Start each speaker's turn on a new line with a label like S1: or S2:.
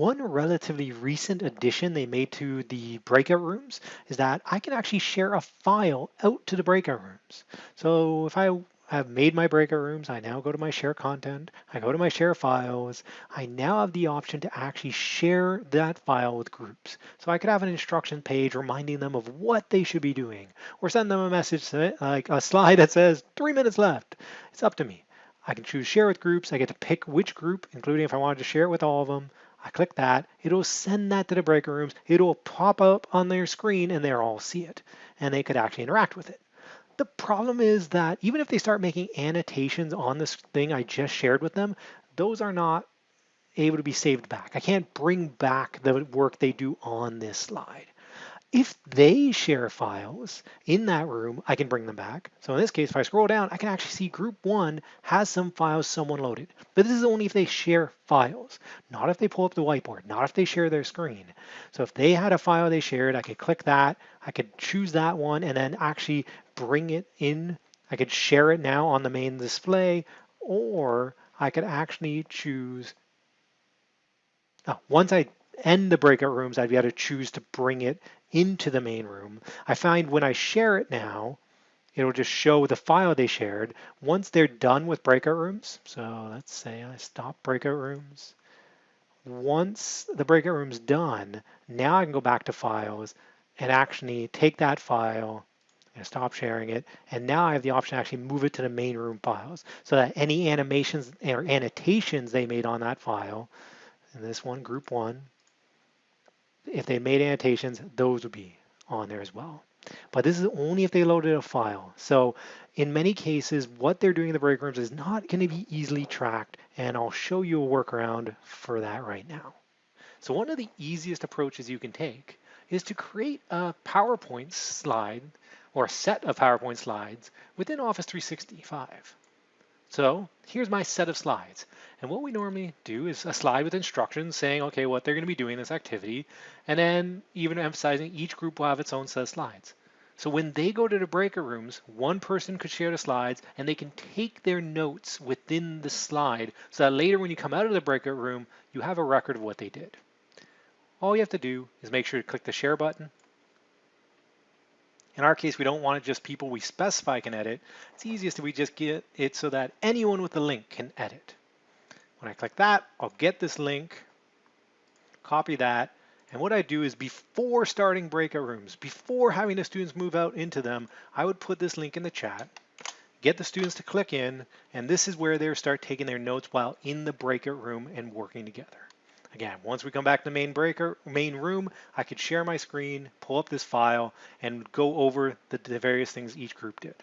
S1: One relatively recent addition they made to the breakout rooms is that I can actually share a file out to the breakout rooms. So if I have made my breakout rooms. I now go to my share content. I go to my share files. I now have the option to actually share that file with groups. So I could have an instruction page reminding them of what they should be doing or send them a message like a slide that says three minutes left. It's up to me. I can choose share with groups. I get to pick which group, including if I wanted to share it with all of them. I click that, it'll send that to the breakout rooms. It'll pop up on their screen and they'll all see it and they could actually interact with it. The problem is that even if they start making annotations on this thing I just shared with them, those are not able to be saved back. I can't bring back the work they do on this slide. If they share files in that room, I can bring them back. So in this case, if I scroll down, I can actually see group one has some files someone loaded. But this is only if they share files, not if they pull up the whiteboard, not if they share their screen. So if they had a file they shared, I could click that, I could choose that one and then actually bring it in. I could share it now on the main display, or I could actually choose, oh, once I end the breakout rooms, be able to choose to bring it into the main room. I find when I share it now, it'll just show the file they shared. Once they're done with breakout rooms, so let's say I stop breakout rooms. Once the breakout room's done, now I can go back to files and actually take that file and stop sharing it. And now I have the option to actually move it to the main room files so that any animations or annotations they made on that file, in this one, group one, if they made annotations, those would be on there as well. But this is only if they loaded a file. So in many cases, what they're doing in the break rooms is not going to be easily tracked. And I'll show you a workaround for that right now. So one of the easiest approaches you can take is to create a PowerPoint slide or a set of PowerPoint slides within Office 365. So here's my set of slides. And what we normally do is a slide with instructions saying, okay, what they're going to be doing this activity, and then even emphasizing each group will have its own set of slides. So when they go to the breakout rooms, one person could share the slides and they can take their notes within the slide so that later when you come out of the breakout room, you have a record of what they did. All you have to do is make sure to click the share button in our case, we don't want it just people we specify can edit. It's easiest if we just get it so that anyone with the link can edit. When I click that, I'll get this link, copy that, and what I do is before starting breakout rooms, before having the students move out into them, I would put this link in the chat, get the students to click in, and this is where they start taking their notes while in the breakout room and working together. Again, once we come back to the main breaker, main room, I could share my screen, pull up this file, and go over the, the various things each group did.